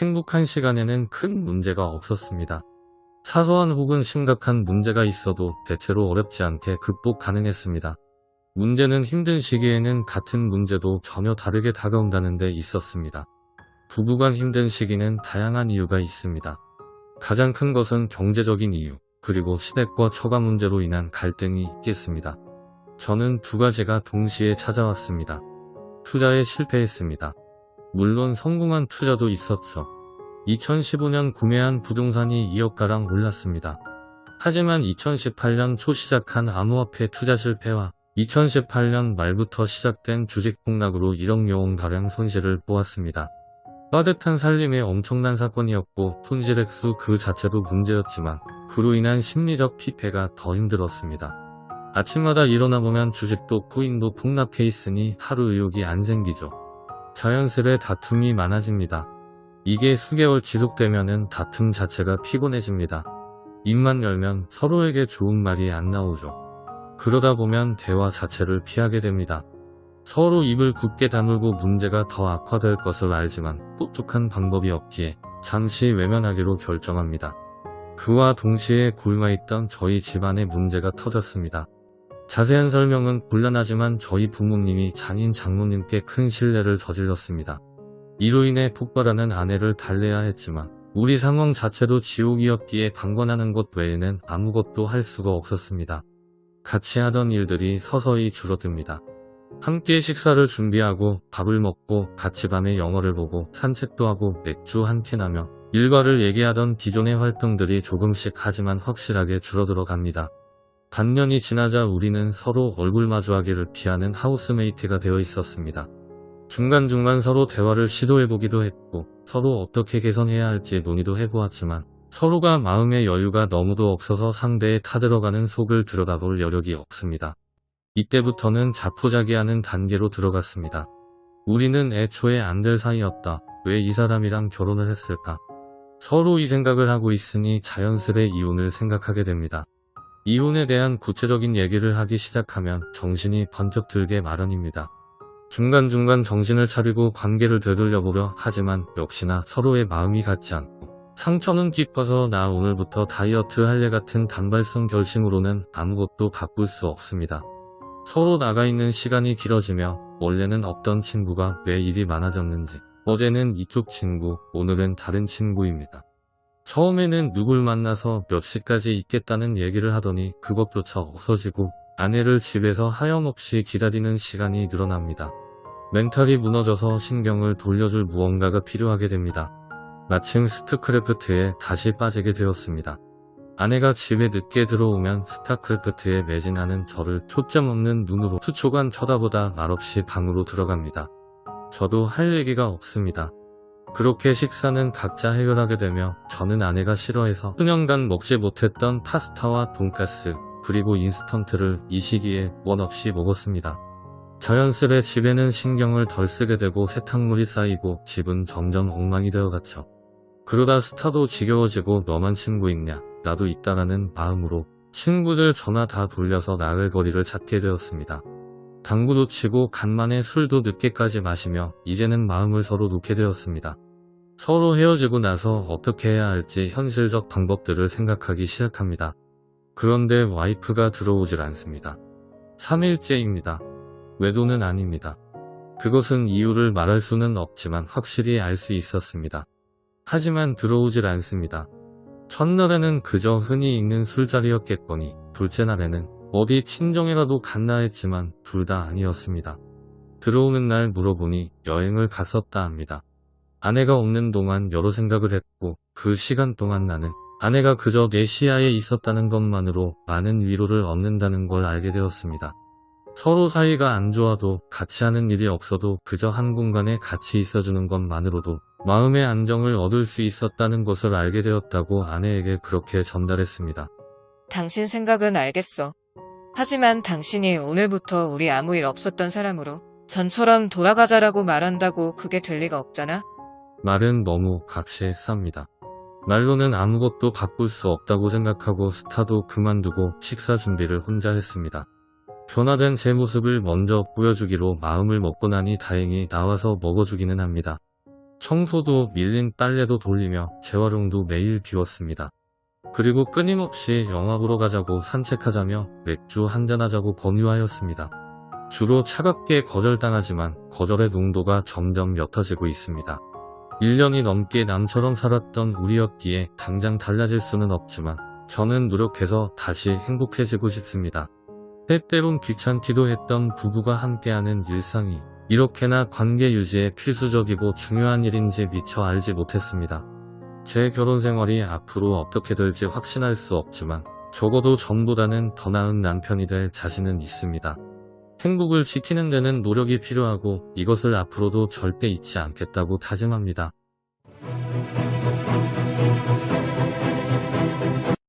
행복한 시간에는 큰 문제가 없었습니다. 사소한 혹은 심각한 문제가 있어도 대체로 어렵지 않게 극복 가능했습니다. 문제는 힘든 시기에는 같은 문제도 전혀 다르게 다가온다는 데 있었습니다. 부부간 힘든 시기는 다양한 이유가 있습니다. 가장 큰 것은 경제적인 이유, 그리고 시댁과 처가 문제로 인한 갈등이 있겠습니다. 저는 두 가지가 동시에 찾아왔습니다. 투자에 실패했습니다. 물론 성공한 투자도 있었죠. 2015년 구매한 부동산이 2억가량 올랐습니다. 하지만 2018년 초 시작한 암호화폐 투자 실패와 2018년 말부터 시작된 주식 폭락으로 1억 여원가량 손실을 보았습니다. 빠듯한 살림의 엄청난 사건이었고 손실액수 그 자체도 문제였지만 그로 인한 심리적 피폐가 더 힘들었습니다. 아침마다 일어나보면 주식도 코인도 폭락해 있으니 하루 의욕이 안 생기죠. 자연스레 다툼이 많아집니다. 이게 수개월 지속되면은 다툼 자체가 피곤해집니다. 입만 열면 서로에게 좋은 말이 안 나오죠. 그러다 보면 대화 자체를 피하게 됩니다. 서로 입을 굳게 다물고 문제가 더 악화될 것을 알지만 똑똑한 방법이 없기에 잠시 외면하기로 결정합니다. 그와 동시에 굶어있던 저희 집안의 문제가 터졌습니다. 자세한 설명은 곤란하지만 저희 부모님이 장인 장모님께 큰 신뢰를 저질렀습니다. 이로 인해 폭발하는 아내를 달래야 했지만 우리 상황 자체도 지옥이었기에 방관하는 것 외에는 아무것도 할 수가 없었습니다. 같이 하던 일들이 서서히 줄어듭니다. 함께 식사를 준비하고 밥을 먹고 같이 밤에 영화를 보고 산책도 하고 맥주 한 캔 하며 일과를 얘기하던 기존의 활동들이 조금씩 하지만 확실하게 줄어들어 갑니다. 반년이 지나자 우리는 서로 얼굴 마주하기를 피하는 하우스메이트가 되어 있었습니다. 중간중간 서로 대화를 시도해보기도 했고 서로 어떻게 개선해야 할지 논의도 해보았지만 서로가 마음의 여유가 너무도 없어서 상대에 타들어가는 속을 들여다볼 여력이 없습니다. 이때부터는 자포자기하는 단계로 들어갔습니다. 우리는 애초에 안 될 사이였다. 왜 이 사람이랑 결혼을 했을까? 서로 이 생각을 하고 있으니 자연스레 이혼을 생각하게 됩니다. 이혼에 대한 구체적인 얘기를 하기 시작하면 정신이 번쩍 들게 마련입니다. 중간중간 정신을 차리고 관계를 되돌려보려 하지만 역시나 서로의 마음이 같지 않고 상처는 깊어서 나 오늘부터 다이어트 할래 같은 단발성 결심으로는 아무것도 바꿀 수 없습니다. 서로 나가 있는 시간이 길어지며 원래는 없던 친구가 왜 일이 많아졌는지 어제는 이쪽 친구, 오늘은 다른 친구입니다. 처음에는 누굴 만나서 몇 시까지 있겠다는 얘기를 하더니 그것조차 없어지고 아내를 집에서 하염없이 기다리는 시간이 늘어납니다. 멘탈이 무너져서 신경을 돌려줄 무언가가 필요하게 됩니다. 마침 스타크래프트에 다시 빠지게 되었습니다. 아내가 집에 늦게 들어오면 스타크래프트에 매진하는 저를 초점 없는 눈으로 수초간 쳐다보다 말없이 방으로 들어갑니다. 저도 할 얘기가 없습니다. 그렇게 식사는 각자 해결하게 되며 저는 아내가 싫어해서 수년간 먹지 못했던 파스타와 돈가스 그리고 인스턴트를 이 시기에 원 없이 먹었습니다. 자연스레 집에는 신경을 덜 쓰게 되고 세탁물이 쌓이고 집은 점점 엉망이 되어갔죠. 그러다 스타도 지겨워지고 너만 친구 있냐 나도 있다라는 마음으로 친구들 전화 다 돌려서 나글거리를 찾게 되었습니다. 당구도 치고 간만에 술도 늦게까지 마시며 이제는 마음을 서로 놓게 되었습니다. 서로 헤어지고 나서 어떻게 해야 할지 현실적 방법들을 생각하기 시작합니다. 그런데 와이프가 들어오질 않습니다. 3일째입니다. 외도는 아닙니다. 그것은 이유를 말할 수는 없지만 확실히 알 수 있었습니다. 하지만 들어오질 않습니다. 첫날에는 그저 흔히 있는 술자리였겠거니 둘째 날에는 어디 친정이라도 갔나 했지만 둘 다 아니었습니다. 들어오는 날 물어보니 여행을 갔었다 합니다. 아내가 없는 동안 여러 생각을 했고 그 시간 동안 나는 아내가 그저 내 시야에 있었다는 것만으로 많은 위로를 얻는다는 걸 알게 되었습니다. 서로 사이가 안 좋아도 같이 하는 일이 없어도 그저 한 공간에 같이 있어주는 것만으로도 마음의 안정을 얻을 수 있었다는 것을 알게 되었다고 아내에게 그렇게 전달했습니다. 당신 생각은 알겠어. 하지만 당신이 오늘부터 우리 아무 일 없었던 사람으로 전처럼 돌아가자라고 말한다고 그게 될 리가 없잖아? 말은 너무 각시했습니다. 말로는 아무것도 바꿀 수 없다고 생각하고 스타도 그만두고 식사 준비를 혼자 했습니다. 변화된 제 모습을 먼저 보여주기로 마음을 먹고 나니 다행히 나와서 먹어주기는 합니다. 청소도 밀린 빨래도 돌리며 재활용도 매일 비웠습니다. 그리고 끊임없이 영화 보러 가자고 산책하자며 맥주 한잔하자고 권유하였습니다. 주로 차갑게 거절당하지만 거절의 농도가 점점 옅어지고 있습니다. 1년이 넘게 남처럼 살았던 우리였기에 당장 달라질 수는 없지만 저는 노력해서 다시 행복해지고 싶습니다. 때때론 귀찮기도 했던 부부가 함께하는 일상이 이렇게나 관계 유지에 필수적이고 중요한 일인지 미처 알지 못했습니다. 제 결혼 생활이 앞으로 어떻게 될지 확신할 수 없지만 적어도 전보다는 더 나은 남편이 될 자신은 있습니다. 행복을 지키는 데는 노력이 필요하고 이것을 앞으로도 절대 잊지 않겠다고 다짐합니다.